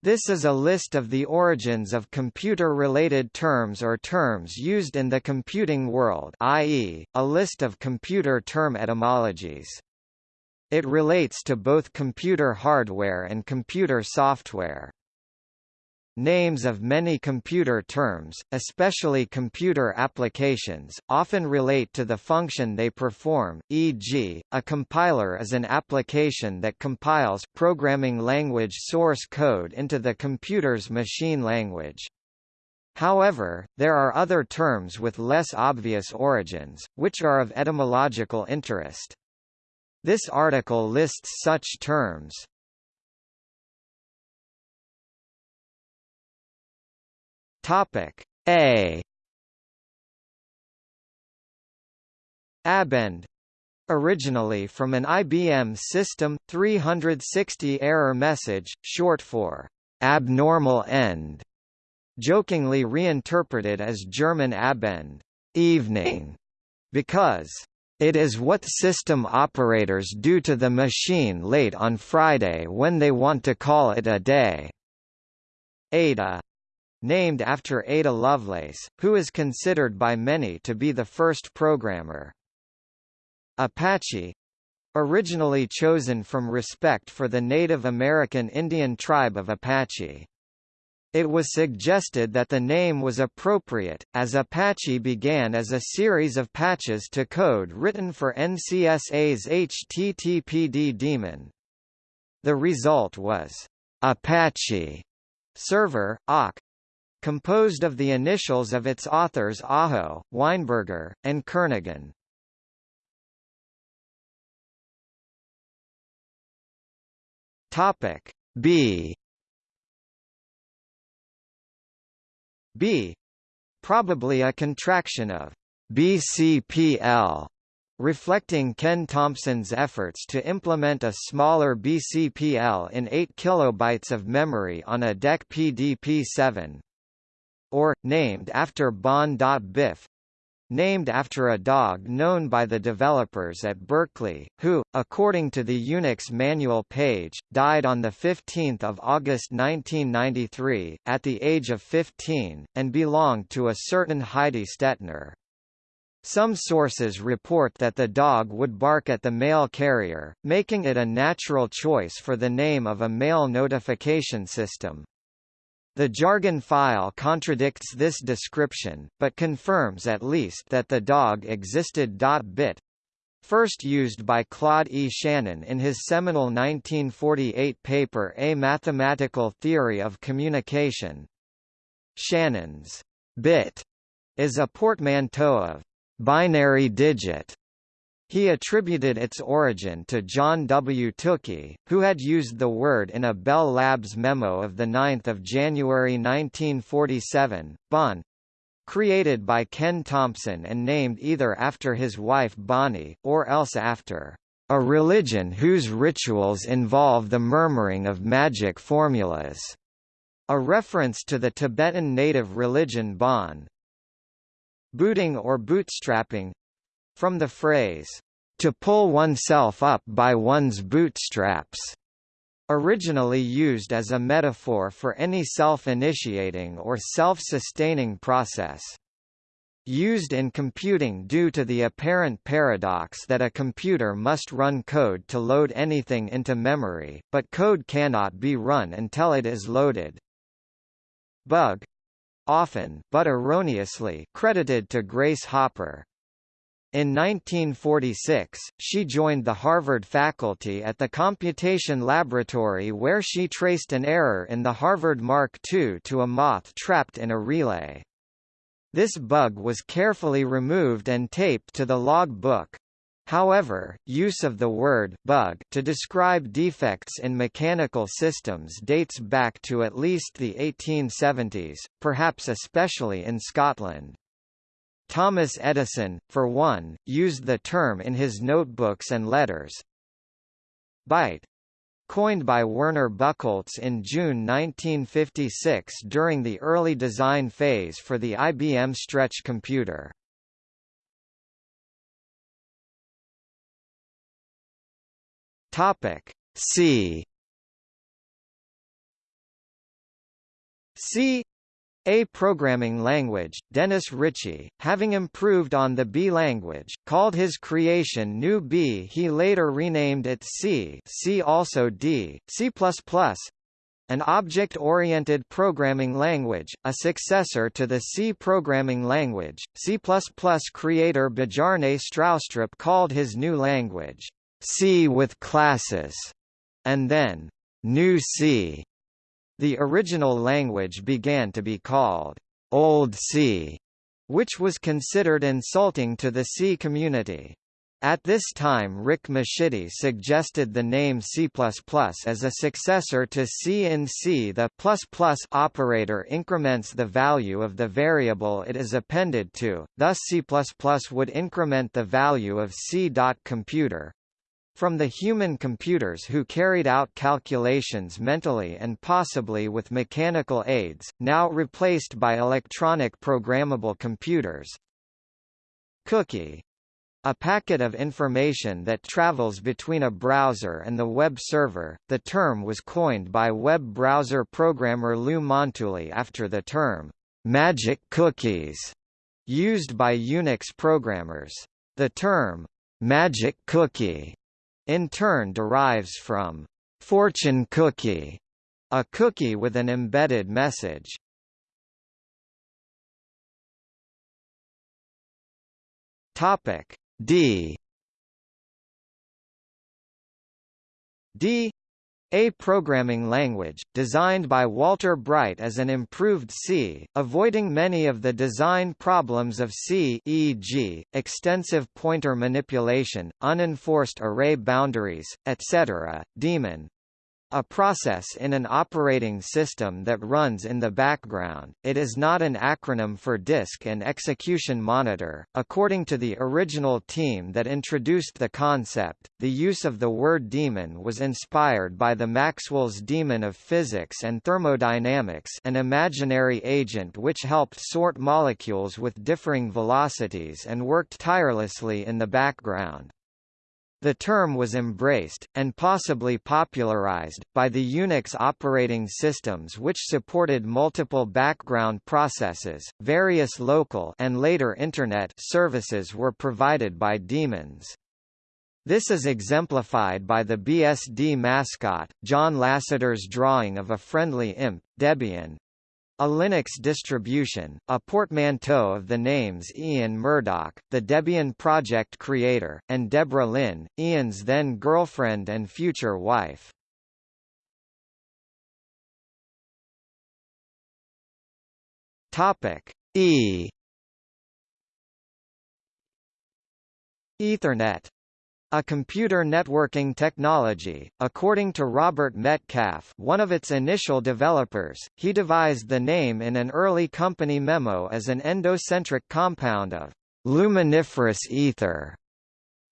This is a list of the origins of computer-related terms or terms used in the computing world i.e., a list of computer term etymologies. It relates to both computer hardware and computer software. Names of many computer terms, especially computer applications, often relate to the function they perform, e.g., a compiler is an application that compiles programming language source code into the computer's machine language. However, there are other terms with less obvious origins, which are of etymological interest. This article lists such terms. Topic. A. Abend. Originally from an IBM System 360 error message, short for abnormal end, jokingly reinterpreted as German Abend. Evening, because it is what system operators do to the machine late on Friday when they want to call it a day. Ada named after Ada Lovelace, who is considered by many to be the first programmer. Apache originally chosen from respect for the Native American Indian tribe of Apache. It was suggested that the name was appropriate, as Apache began as a series of patches to code written for NCSA's HTTPD daemon. The result was Apache server, AWK, composed of the initials of its authors Aho, Weinberger, and Kernighan. Topic B. B. Probably a contraction of BCPL reflecting Ken Thompson's efforts to implement a smaller BCPL in 8 kilobytes of memory on a DEC PDP-7 or, named after Bon.Biff, named after a dog known by the developers at Berkeley, who, according to the Unix manual page, died on 15 August 1993, at the age of 15, and belonged to a certain Heidi Stettner. Some sources report that the dog would bark at the mail carrier, making it a natural choice for the name of a mail notification system. The jargon file contradicts this description, but confirms at least that the dog existed. Bit first used by Claude E. Shannon in his seminal 1948 paper A Mathematical Theory of Communication. Shannon's bit is a portmanteau of binary digit he attributed its origin to John W. Tukey, who had used the word in a Bell Labs memo of 9 January 1947. Bon created by Ken Thompson and named either after his wife Bonnie, or else after a religion whose rituals involve the murmuring of magic formulas, a reference to the Tibetan native religion Bon. Booting or bootstrapping from the phrase, to pull oneself up by one's bootstraps, originally used as a metaphor for any self-initiating or self-sustaining process. Used in computing due to the apparent paradox that a computer must run code to load anything into memory, but code cannot be run until it is loaded. Bug often but erroneously credited to Grace Hopper. In 1946, she joined the Harvard faculty at the Computation Laboratory where she traced an error in the Harvard Mark II to a moth trapped in a relay. This bug was carefully removed and taped to the log book. However, use of the word bug to describe defects in mechanical systems dates back to at least the 1870s, perhaps especially in Scotland. Thomas Edison, for one, used the term in his notebooks and letters. Byte coined by Werner Buchholz in June 1956 during the early design phase for the IBM Stretch computer. C C a programming language, Dennis Ritchie, having improved on the B language, called his creation New B. He later renamed it C, C also D, C++, an object-oriented programming language, a successor to the C programming language. C++ creator Bjarne Stroustrup called his new language C with classes, and then New C. The original language began to be called Old C, which was considered insulting to the C community. At this time Rick Mascitti suggested the name C++ as a successor to C in C. The ++ operator increments the value of the variable it is appended to, thus C++ would increment the value of C. Computer, from the human computers who carried out calculations mentally and possibly with mechanical aids, now replaced by electronic programmable computers. Cookie a packet of information that travels between a browser and the web server. The term was coined by web browser programmer Lou Montulli after the term magic cookies used by Unix programmers. The term magic cookie in turn derives from fortune cookie, a cookie with an embedded message. Topic D D a programming language, designed by Walter Bright as an improved C, avoiding many of the design problems of C e.g., extensive pointer manipulation, unenforced array boundaries, etc. Daemon a process in an operating system that runs in the background. It is not an acronym for Disk and Execution Monitor. According to the original team that introduced the concept, the use of the word daemon was inspired by the Maxwell's daemon of physics and thermodynamics, an imaginary agent which helped sort molecules with differing velocities and worked tirelessly in the background. The term was embraced, and possibly popularized, by the Unix operating systems which supported multiple background processes. Various local and later Internet services were provided by daemons. This is exemplified by the BSD mascot, John Lasseter's drawing of a friendly imp, Debian, a Linux distribution, a portmanteau of the names Ian Murdock, the Debian project creator, and Deborah Lynn, Ian's then girlfriend and future wife. Topic E Ethernet a computer networking technology, according to Robert Metcalfe one of its initial developers, he devised the name in an early company memo as an endocentric compound of luminiferous ether,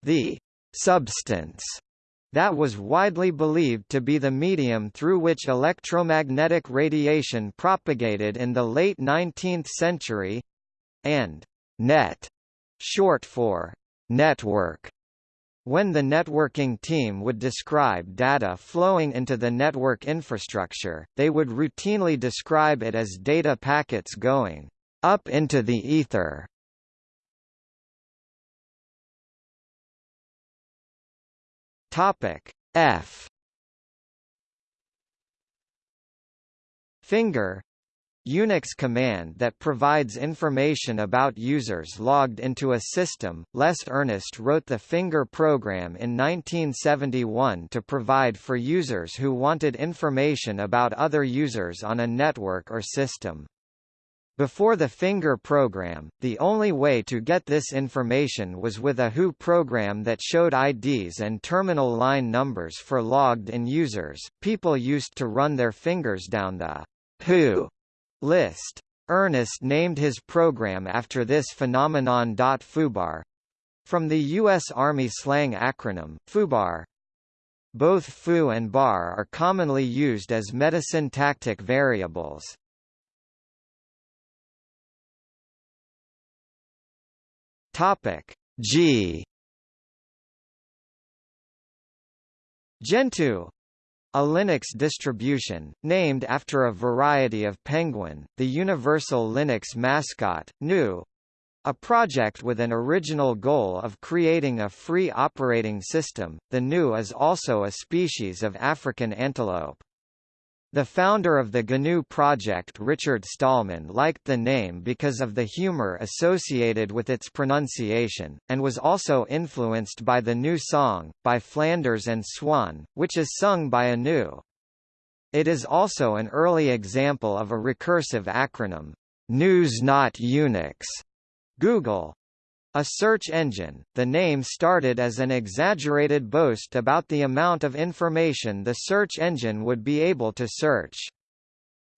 the substance that was widely believed to be the medium through which electromagnetic radiation propagated in the late 19th century, and net, short for network, when the networking team would describe data flowing into the network infrastructure, they would routinely describe it as data packets going up into the ether. Topic F Finger Unix command that provides information about users logged into a system. Les Earnest wrote the Finger program in 1971 to provide for users who wanted information about other users on a network or system. Before the Finger program, the only way to get this information was with a WHO program that showed IDs and terminal line numbers for logged-in users. People used to run their fingers down the WHO List. Earnest named his program after this phenomenon. FUBAR from the U.S. Army slang acronym, FUBAR. Both foo and bar are commonly used as metasyntactic variables. Topic G Gentoo a Linux distribution, named after a variety of penguin, the Universal Linux mascot, GNU, a project with an original goal of creating a free operating system. The GNU is also a species of African antelope. The founder of the GNU project Richard Stallman liked the name because of the humor associated with its pronunciation, and was also influenced by the new song, by Flanders and Swan, which is sung by a GNU. It is also an early example of a recursive acronym, GNU's not Unix. Google, a search engine, the name started as an exaggerated boast about the amount of information the search engine would be able to search.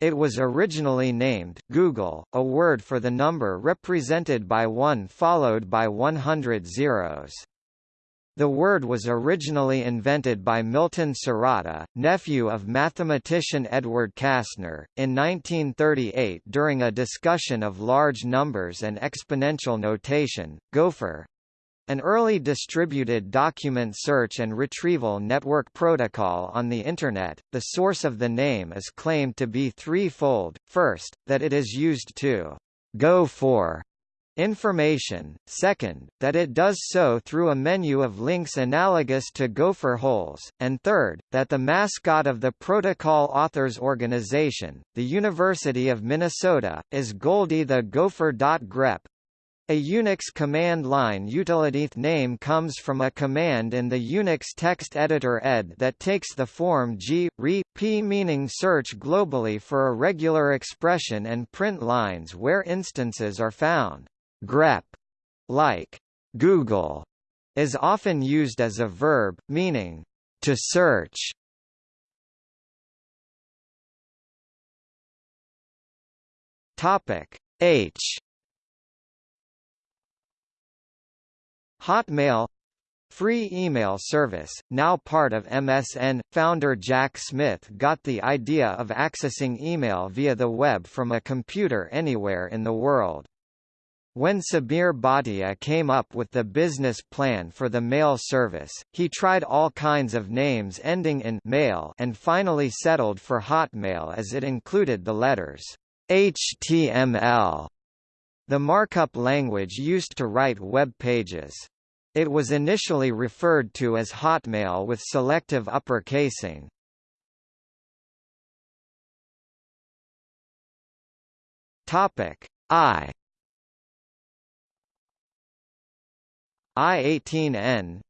It was originally named Googol, a word for the number represented by 1 followed by 100 zeros. The word was originally invented by Milton Sirotta, nephew of mathematician Edward Kasner, in 1938 during a discussion of large numbers and exponential notation. Gopher an early distributed document search and retrieval network protocol on the Internet, the source of the name is claimed to be threefold, first, that it is used to go for information, second, that it does so through a menu of links analogous to Gopher holes, and third, that the mascot of the protocol authors organization, the University of Minnesota, is Goldie the Gopher. grep. A Unix command line utility name comes from a command in the Unix text editor ed that takes the form g, re, p meaning search globally for a regular expression and print lines where instances are found grep, like Google, is often used as a verb, meaning to search. Topic H Hotmail Free email service, now part of MSN, founder Jack Smith got the idea of accessing email via the web from a computer anywhere in the world. When Sabeer Bhatia came up with the business plan for the mail service, he tried all kinds of names ending in mail and finally settled for Hotmail as it included the letters HTML, the markup language used to write web pages. It was initially referred to as Hotmail with selective uppercasing. Topic I I-18N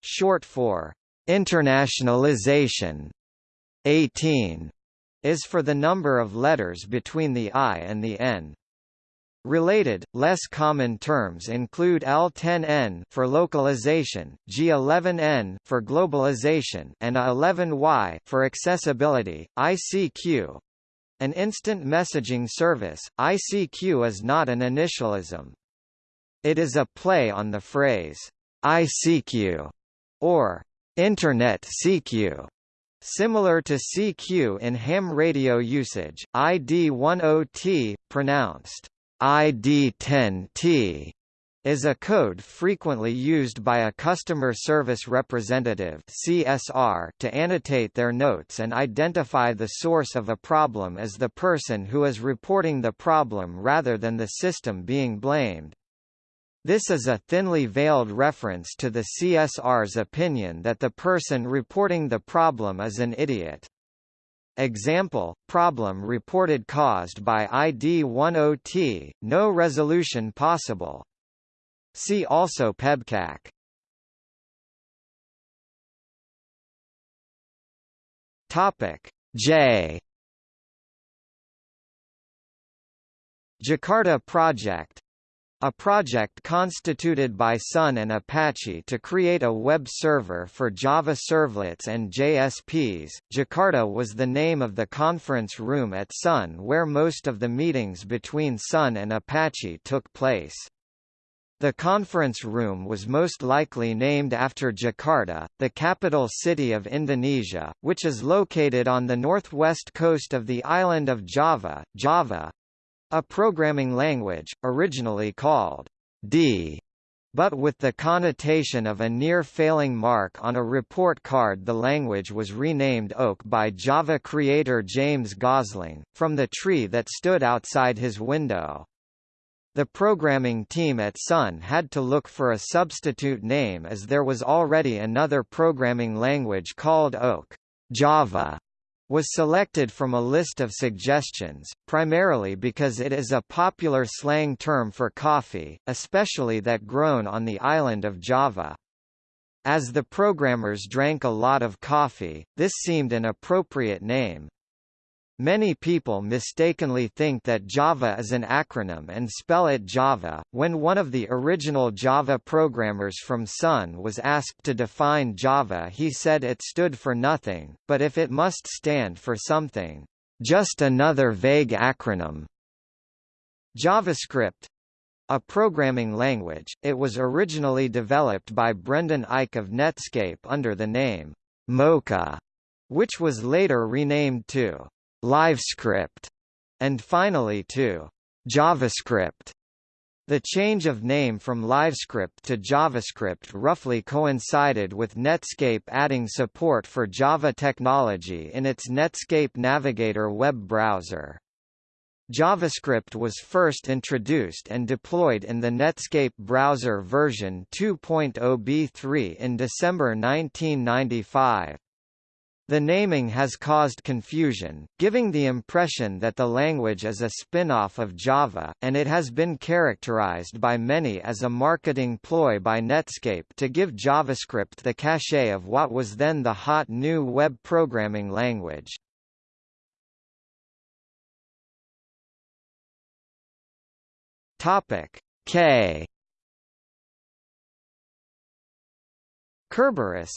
short for internationalization 18 is for the number of letters between the I and the N. Related, less common terms include L10N for localization, G11N for globalization, and A11Y for accessibility. ICQ, an instant messaging service, ICQ is not an initialism. It is a play on the phrase, ICQ, or Internet CQ. Similar to CQ in ham radio usage, ID10T, pronounced ID10T, is a code frequently used by a customer service representative CSR to annotate their notes and identify the source of a problem as the person who is reporting the problem rather than the system being blamed. This is a thinly veiled reference to the CSR's opinion that the person reporting the problem is an idiot. Example, problem reported caused by ID10T, no resolution possible. See also PEBKAC. Topic J Jakarta Project a project constituted by Sun and Apache to create a web server for Java servlets and JSPs. Jakarta was the name of the conference room at Sun where most of the meetings between Sun and Apache took place. The conference room was most likely named after Jakarta, the capital city of Indonesia, which is located on the northwest coast of the island of Java, Java, a programming language, originally called D, but with the connotation of a near-failing mark on a report card the language was renamed Oak by Java creator James Gosling, from the tree that stood outside his window. The programming team at Sun had to look for a substitute name as there was already another programming language called Oak. Java was selected from a list of suggestions, primarily because it is a popular slang term for coffee, especially that grown on the island of Java. As the programmers drank a lot of coffee, this seemed an appropriate name. Many people mistakenly think that Java is an acronym and spell it Java. When one of the original Java programmers from Sun was asked to define Java, he said it stood for nothing, but if it must stand for something, just another vague acronym. JavaScript a programming language, it was originally developed by Brendan Eich of Netscape under the name Mocha, which was later renamed to LiveScript, and finally to JavaScript. The change of name from LiveScript to JavaScript roughly coincided with Netscape adding support for Java technology in its Netscape Navigator web browser. JavaScript was first introduced and deployed in the Netscape browser version 2.0 B3 in December 1995. The naming has caused confusion, giving the impression that the language is a spin-off of Java, and it has been characterized by many as a marketing ploy by Netscape to give JavaScript the cachet of what was then the hot new web programming language. K Kerberos,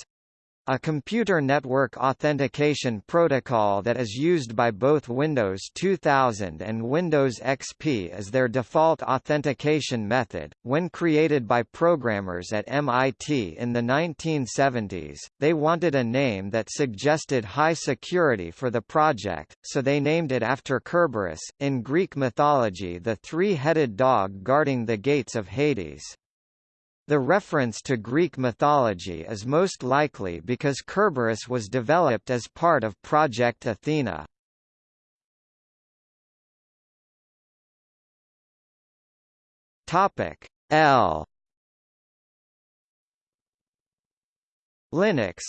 a computer network authentication protocol that is used by both Windows 2000 and Windows XP as their default authentication method. When created by programmers at MIT in the 1970s, they wanted a name that suggested high security for the project, so they named it after Kerberos, in Greek mythology the three-headed dog guarding the gates of Hades. The reference to Greek mythology is most likely because Kerberos was developed as part of Project Athena. Topic L Linux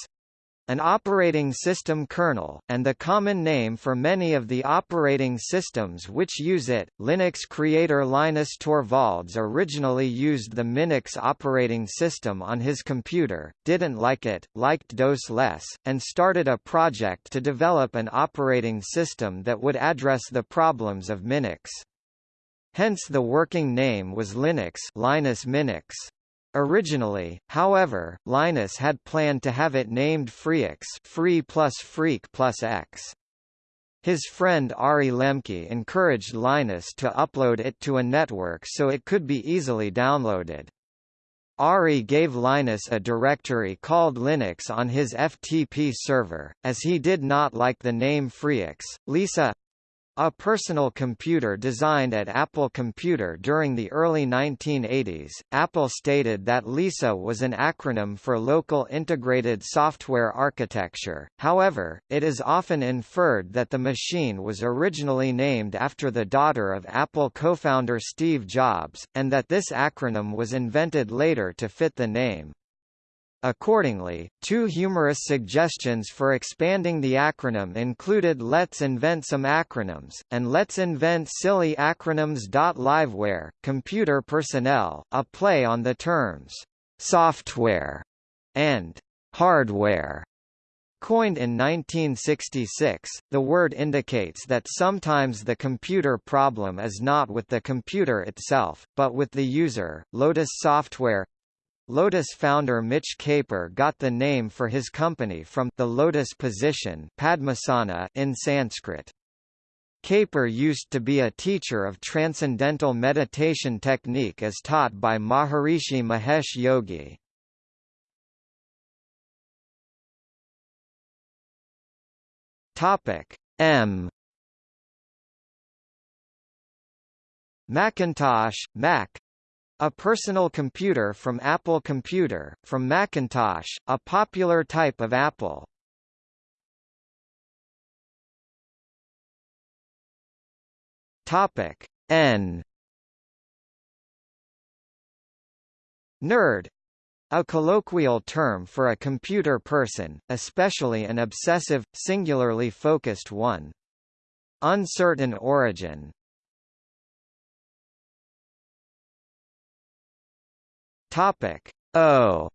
an operating system kernel, and the common name for many of the operating systems which use it. Linux creator Linus Torvalds originally used the Minix operating system on his computer, didn't like it, liked DOS less, and started a project to develop an operating system that would address the problems of Minix. Hence the working name was Linux Linus Minix. Originally, however, Linus had planned to have it named Freax free plus freak plus X. His friend Ari Lemke encouraged Linus to upload it to a network so it could be easily downloaded. Ari gave Linus a directory called Linux on his FTP server, as he did not like the name Freax. Lisa a personal computer designed at Apple Computer during the early 1980s, Apple stated that LISA was an acronym for Local Integrated Software Architecture, however, it is often inferred that the machine was originally named after the daughter of Apple co-founder Steve Jobs, and that this acronym was invented later to fit the name. Accordingly, two humorous suggestions for expanding the acronym included Let's invent some acronyms, and Let's invent silly acronyms. Liveware, computer personnel, a play on the terms software and hardware. Coined in 1966, the word indicates that sometimes the computer problem is not with the computer itself, but with the user. Lotus Software Lotus founder Mitch Kapor got the name for his company from the lotus position Padmasana in Sanskrit. Kapor used to be a teacher of transcendental meditation technique as taught by Maharishi Mahesh Yogi. Topic M Macintosh, Mac A personal computer from Apple Computer, from Macintosh, a popular type of Apple. Topic N Nerd a colloquial term for a computer person, especially an obsessive, singularly focused one. Uncertain origin Topic. O.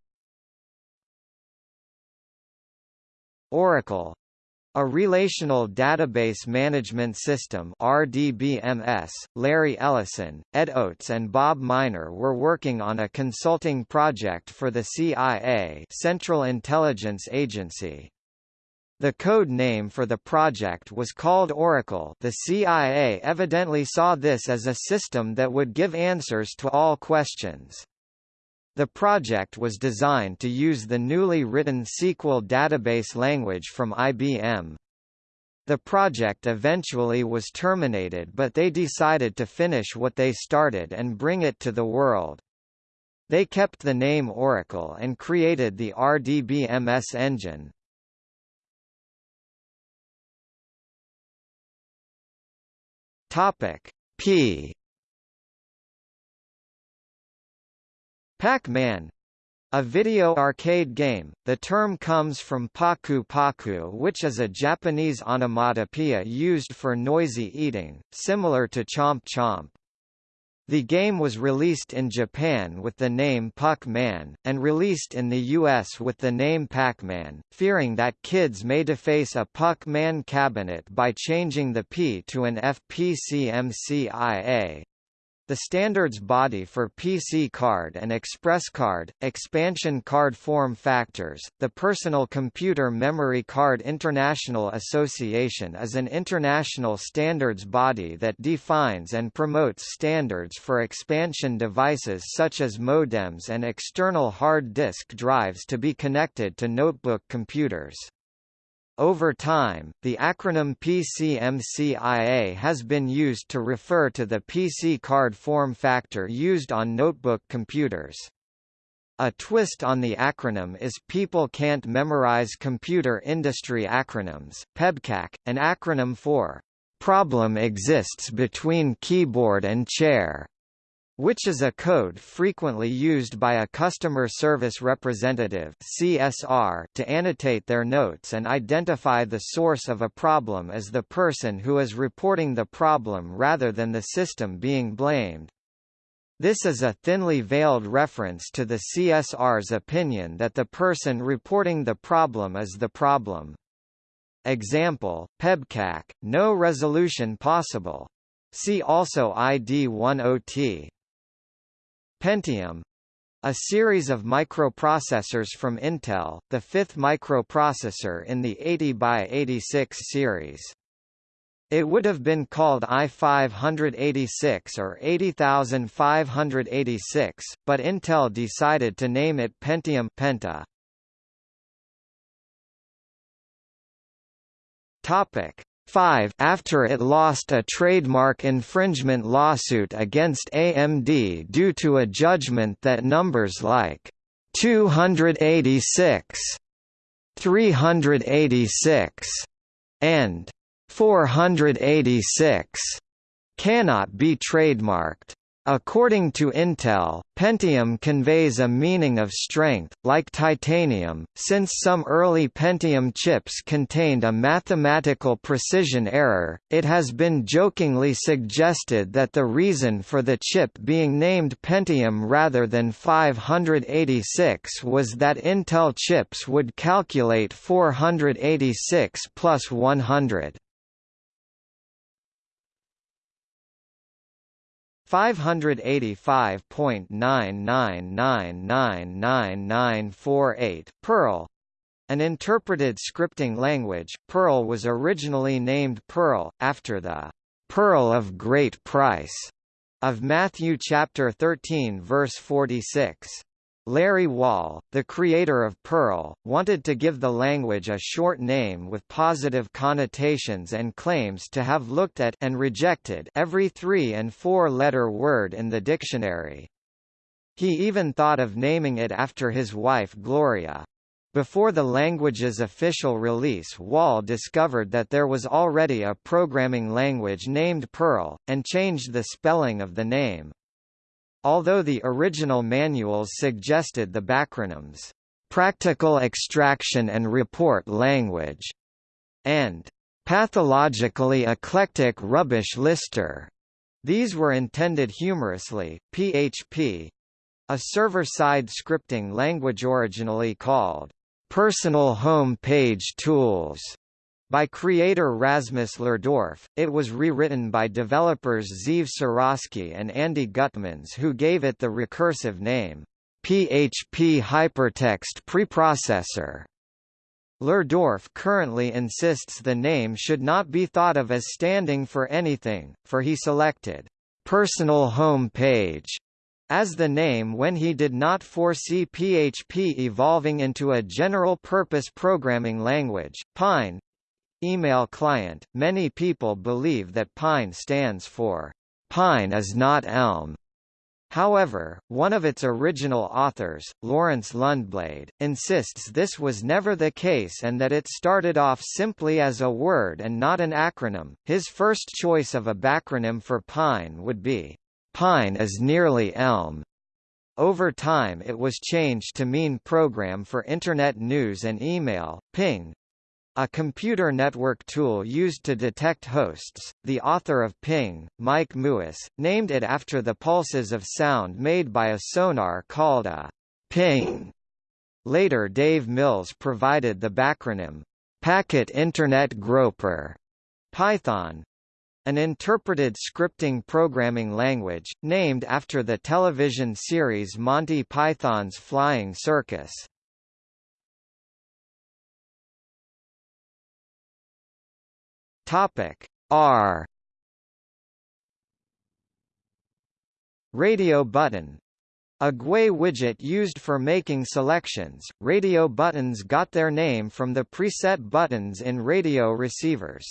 Oracle. A relational database management system RDBMS, Larry Ellison, Ed Oates and Bob Miner were working on a consulting project for the CIA Central Intelligence Agency. The code name for the project was called Oracle. The CIA evidently saw this as a system that would give answers to all questions. The project was designed to use the newly written SQL database language from IBM. The project eventually was terminated but they decided to finish what they started and bring it to the world. They kept the name Oracle and created the RDBMS engine. Topic P Pac-Man a video arcade game, the term comes from paku paku which is a Japanese onomatopoeia used for noisy eating, similar to chomp chomp. The game was released in Japan with the name Puck-Man, and released in the US with the name Pac-Man, fearing that kids may deface a Puck-Man cabinet by changing the P to an FPCMCIA. The standards body for PC card and express card, expansion card form factors, the Personal Computer Memory Card International Association is an international standards body that defines and promotes standards for expansion devices such as modems and external hard disk drives to be connected to notebook computers. Over time, the acronym PCMCIA has been used to refer to the PC card form factor used on notebook computers. A twist on the acronym is People Can't Memorize Computer Industry Acronyms PEBKAC, an acronym for Problem Exists Between Keyboard and Chair which is a code frequently used by a customer service representative CSR to annotate their notes and identify the source of a problem as the person who is reporting the problem rather than the system being blamed. This is a thinly veiled reference to the CSR's opinion that the person reporting the problem is the problem. Example, PEBKAC, no resolution possible. See also ID10T. Pentium a series of microprocessors from Intel, the fifth microprocessor in the 80 by 86 series. It would have been called i586 or 80586, but Intel decided to name it Pentium Penta. Topic: 5 after it lost a trademark infringement lawsuit against AMD due to a judgment that numbers like 286, 386, and 486 cannot be trademarked. According to Intel, Pentium conveys a meaning of strength, like titanium, since some early Pentium chips contained a mathematical precision error. It has been jokingly suggested that the reason for the chip being named Pentium rather than 586 was that Intel chips would calculate 486 plus 100. 585.9999948 Perl an interpreted scripting language, Perl was originally named Pearl, after the "'Pearl of Great Price' of Matthew chapter 13 verse 46. Larry Wall, the creator of Perl, wanted to give the language a short name with positive connotations and claims to have looked at and rejected every three- and four-letter word in the dictionary. He even thought of naming it after his wife Gloria. Before the language's official release Wall discovered that there was already a programming language named PEARL, and changed the spelling of the name. Although the original manuals suggested the backronyms, "'Practical Extraction and Report Language' and "'Pathologically Eclectic Rubbish Lister', these were intended humorously. PHP a server-side scripting language originally called Personal Home Page Tools by creator Rasmus Lerdorf, it was rewritten by developers Zeev Suraski and Andy Gutmans who gave it the recursive name, PHP Hypertext Preprocessor. Lerdorf currently insists the name should not be thought of as standing for anything, for he selected, "'Personal Home Page' as the name when he did not foresee PHP evolving into a general-purpose programming language. Pine email client. Many people believe that Pine stands for Pine is not Elm. However, one of its original authors, Laurence Lundblade, insists this was never the case and that it started off simply as a word and not an acronym. His first choice of a backronym for Pine would be Pine is nearly Elm. Over time it was changed to mean Program for Internet News and Email, Ping, a computer network tool used to detect hosts. The author of Ping, Mike Muuss, named it after the pulses of sound made by a sonar called a ping. Later Dave Mills provided the backronym Packet Internet Groper Python, an interpreted scripting programming language, named after the television series Monty Python's Flying Circus. Topic R Radio button a GUI widget used for making selections, radio buttons got their name from the preset buttons in radio receivers.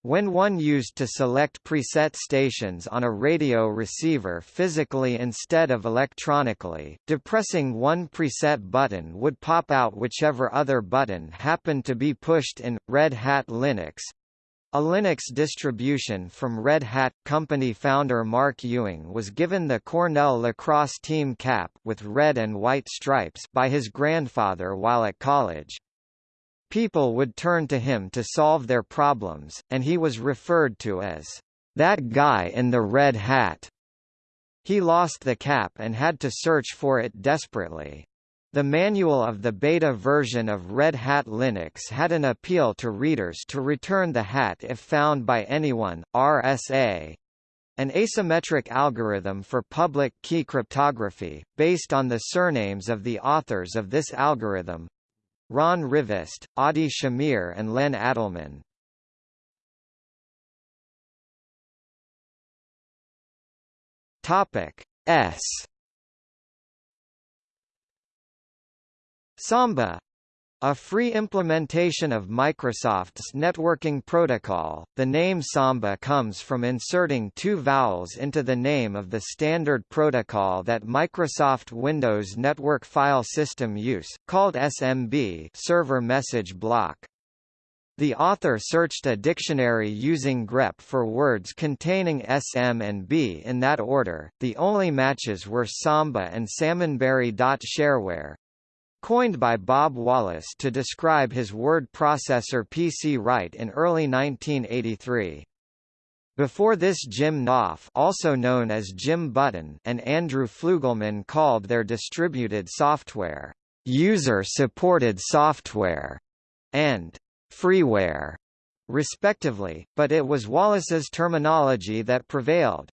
When one used to select preset stations on a radio receiver physically instead of electronically, depressing one preset button would pop out whichever other button happened to be pushed in. Red Hat Linux a Linux distribution from Red Hat company founder Mark Ewing was given the Cornell lacrosse team cap with red and white stripes by his grandfather while at college. People would turn to him to solve their problems, and he was referred to as, "...that guy in the red hat." He lost the cap and had to search for it desperately. The manual of the beta version of Red Hat Linux had an appeal to readers to return the hat if found by anyone, RSA, an asymmetric algorithm for public key cryptography, based on the surnames of the authors of this algorithm, Ron Rivest, Adi Shamir and Len Adleman. Topic S Samba a free implementation of Microsoft's networking protocol, the name Samba comes from inserting two vowels into the name of the standard protocol that Microsoft Windows Network File System use, called SMB server message block. The author searched a dictionary using grep for words containing SM and B in that order. The only matches were Samba and Salmonberry.shareware, Coined by Bob Wallace to describe his word processor PC Write in early 1983. Before this Jim Knopf also known as Jim Button and Andrew Fluegelman called their distributed software, user-supported software, and freeware, respectively, but it was Wallace's terminology that prevailed.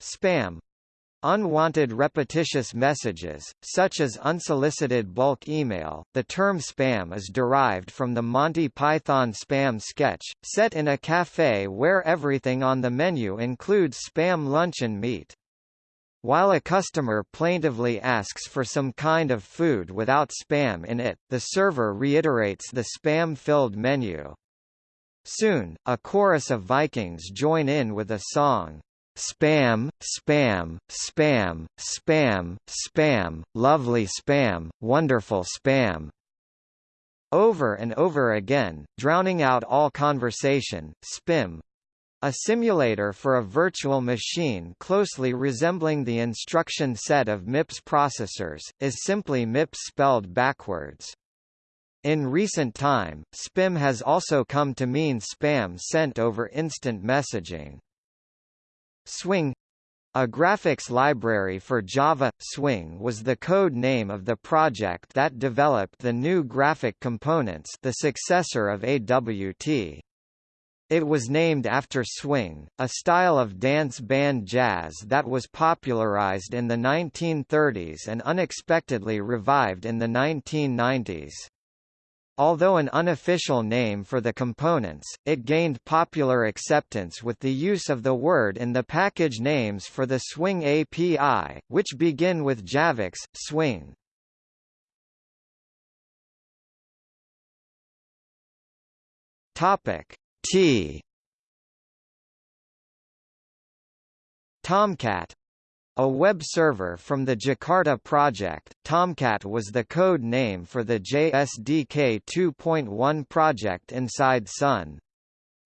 Spam Unwanted repetitious messages, such as unsolicited bulk email. The term spam is derived from the Monty Python spam sketch, set in a cafe where everything on the menu includes spam luncheon meat. While a customer plaintively asks for some kind of food without spam in it, the server reiterates the spam-filled menu. Soon, a chorus of Vikings join in with a song, spam, spam, spam, spam, spam, lovely spam, wonderful spam, over and over again, drowning out all conversation, SPIM, a simulator for a virtual machine closely resembling the instruction set of MIPS processors, is simply MIPS spelled backwards. In recent time, SPIM has also come to mean spam sent over instant messaging. Swing a graphics library for Java, Swing was the code name of the project that developed the new graphic components the successor of AWT. It was named after swing, a style of dance band jazz that was popularized in the 1930s and unexpectedly revived in the 1990s. Although an unofficial name for the components, it gained popular acceptance with the use of the word in the package names for the Swing API, which begin with Javax, Swing. Topic T Tomcat a web server from the Jakarta project, Tomcat was the code name for the JSDK 2.1 project inside Sun.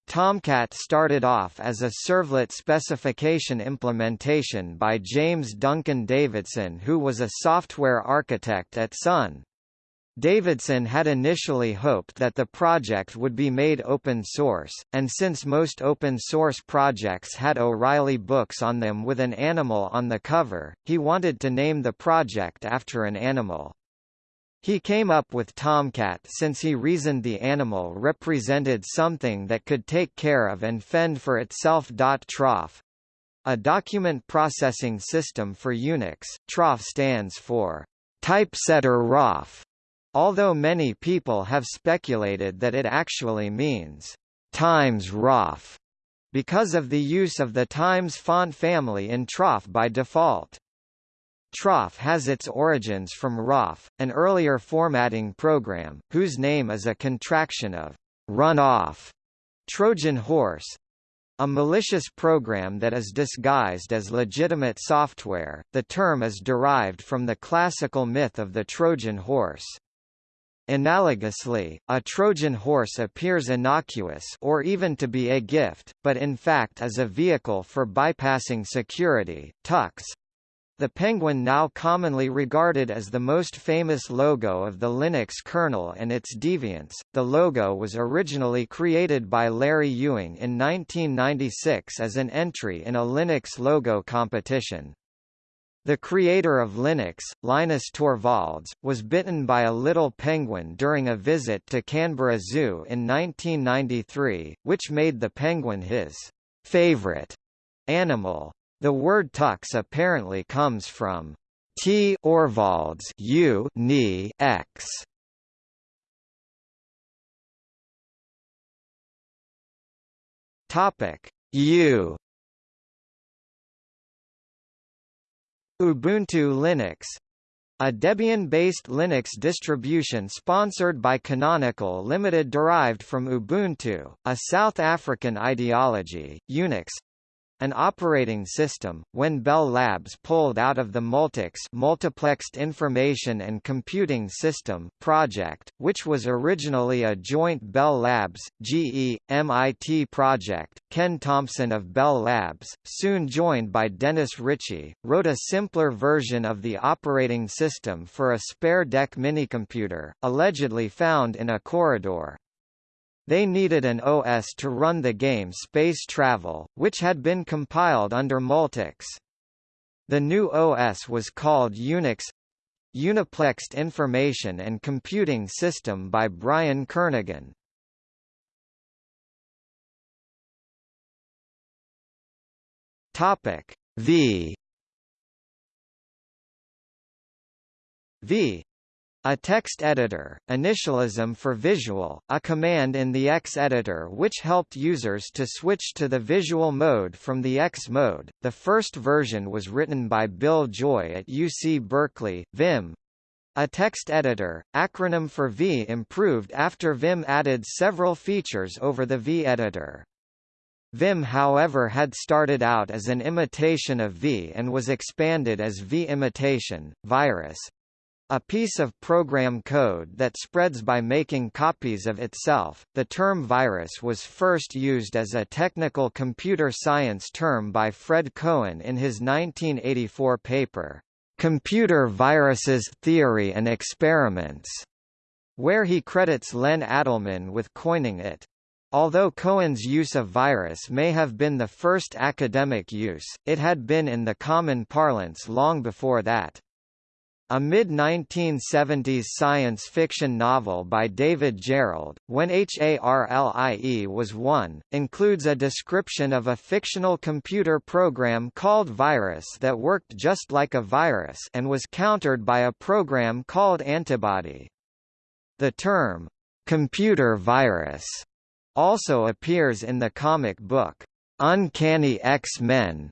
Tomcat started off as a servlet specification implementation by James Duncan Davidson who was a software architect at Sun. Davidson had initially hoped that the project would be made open source, and since most open source projects had O'Reilly books on them with an animal on the cover, he wanted to name the project after an animal. He came up with Tomcat since he reasoned the animal represented something that could take care of and fend for itself. Troff a document processing system for Unix, Troff stands for Typesetter roff, Although many people have speculated that it actually means Times roff because of the use of the Times font family in Troff by default. Troff has its origins from roff, an earlier formatting program, whose name is a contraction of run off Trojan horse, a malicious program that is disguised as legitimate software. The term is derived from the classical myth of the Trojan horse. Analogously, a Trojan horse appears innocuous or even to be a gift, but in fact is a vehicle for bypassing security. Tux, the penguin now commonly regarded as the most famous logo of the Linux kernel and its deviants, the logo was originally created by Larry Ewing in 1996 as an entry in a Linux logo competition. The creator of Linux, Linus Torvalds, was bitten by a little penguin during a visit to Canberra Zoo in 1993, which made the penguin his favorite animal. The word tux apparently comes from T. Orvalds U ni x. Topic U Ubuntu Linux a Debian-based Linux distribution sponsored by Canonical Limited derived from Ubuntu, a South African ideology, Unix, an operating system, when Bell Labs pulled out of the Multics Multiplexed Information and Computing System project, which was originally a joint Bell Labs, GE, MIT project, Ken Thompson of Bell Labs, soon joined by Dennis Ritchie, wrote a simpler version of the operating system for a spare DEC minicomputer, allegedly found in a corridor. They needed an OS to run the game Space Travel, which had been compiled under Multics. The new OS was called Unix Uniplexed Information and Computing System by Brian Kernighan. Topic V V a text editor, initialism for visual, a command in the ex editor which helped users to switch to the visual mode from the ex mode. The first version was written by Bill Joy at UC Berkeley, Vim. A text editor, acronym for V improved after Vim added several features over the V editor. Vim however had started out as an imitation of V and was expanded as V imitation, virus, a piece of program code that spreads by making copies of itself. The term virus was first used as a technical computer science term by Fred Cohen in his 1984 paper, Computer Viruses Theory and Experiments, where he credits Len Adleman with coining it. Although Cohen's use of virus may have been the first academic use, it had been in the common parlance long before that. A mid-1970s science fiction novel by David Gerrold, When HARLIE Was One, includes a description of a fictional computer program called Virus that worked just like a virus and was countered by a program called Antibody. The term, computer virus, also appears in the comic book, Uncanny X-Men,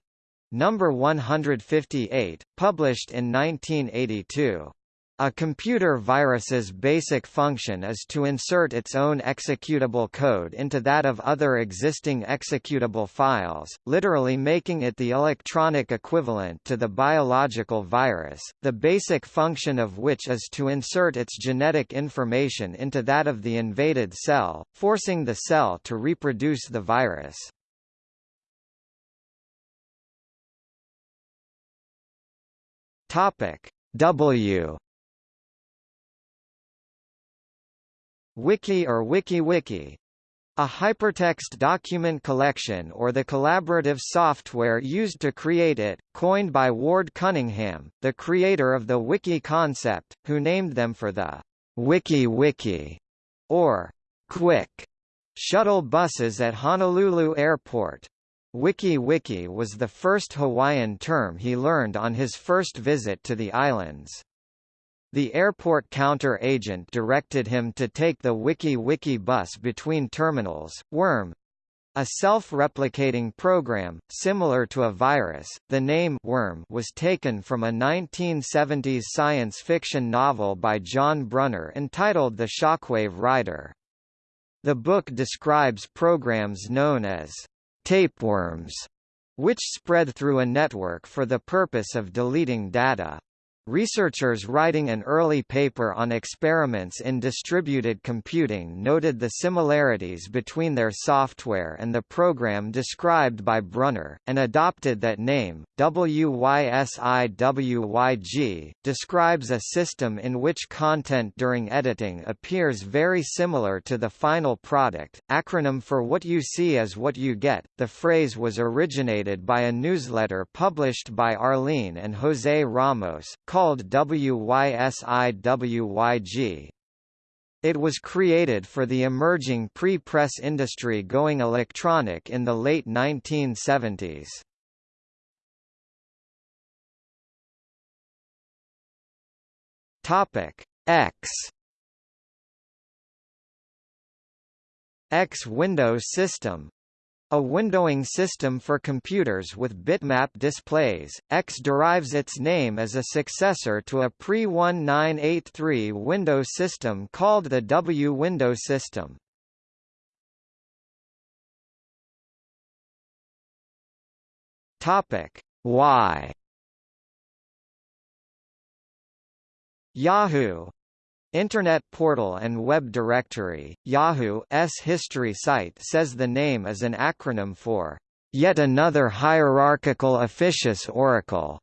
Number 158, published in 1982. A computer virus's basic function is to insert its own executable code into that of other existing executable files, literally making it the electronic equivalent to the biological virus, the basic function of which is to insert its genetic information into that of the invaded cell, forcing the cell to reproduce the virus. Topic W Wiki or WikiWiki a hypertext document collection or the collaborative software used to create it, coined by Ward Cunningham, the creator of the wiki concept, who named them for the Wiki Wiki or Quick shuttle buses at Honolulu Airport. Wiki Wiki was the first Hawaiian term he learned on his first visit to the islands. The airport counter agent directed him to take the Wiki Wiki bus between terminals. Worm a self-replicating program, similar to a virus, the name Worm was taken from a 1970s science fiction novel by John Brunner entitled The Shockwave Rider. The book describes programs known as tapeworms, which spread through a network for the purpose of deleting data. Researchers writing an early paper on experiments in distributed computing noted the similarities between their software and the program described by Brunner, and adopted that name. WYSIWYG describes a system in which content during editing appears very similar to the final product, acronym for What You See is What You Get. The phrase was originated by a newsletter published by Arlene and Jose Ramos, called WYSIWYG. It was created for the emerging pre-press industry going electronic in the late 1970s. Topic X X Windows System a windowing system for computers with bitmap displays, X derives its name as a successor to a pre-1983 Windows system called the W window system. Topic Y. Yahoo Internet portal and web directory, Yahoo's history site says the name is an acronym for yet another hierarchical officious oracle.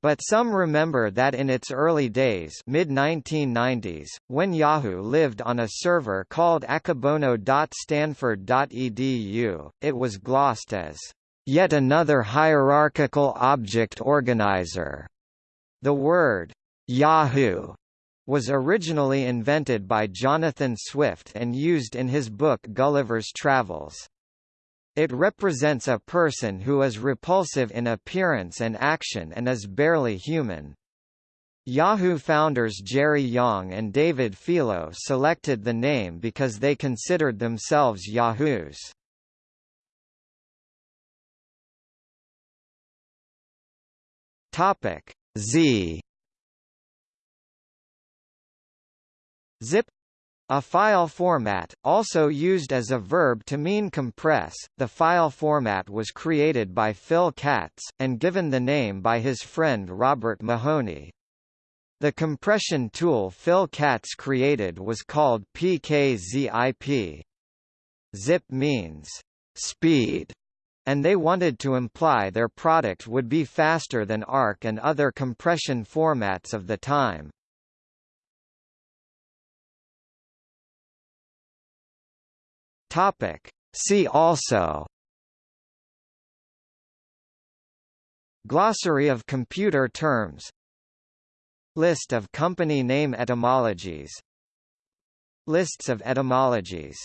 But some remember that in its early days mid-1990s, when Yahoo lived on a server called akebono.stanford.edu, it was glossed as, "...yet another hierarchical object organizer." The word, "...Yahoo," was originally invented by Jonathan Swift and used in his book Gulliver's Travels. It represents a person who is repulsive in appearance and action and is barely human. Yahoo founders Jerry Yang and David Filo selected the name because they considered themselves Yahoos. Topic Z Zip A file format, also used as a verb to mean compress, the file format was created by Phil Katz, and given the name by his friend Robert Mahoney. The compression tool Phil Katz created was called PKZIP. Zip means speed, and they wanted to imply their product would be faster than ARC and other compression formats of the time. Topic. See also Glossary of computer terms List of company name etymologies Lists of etymologies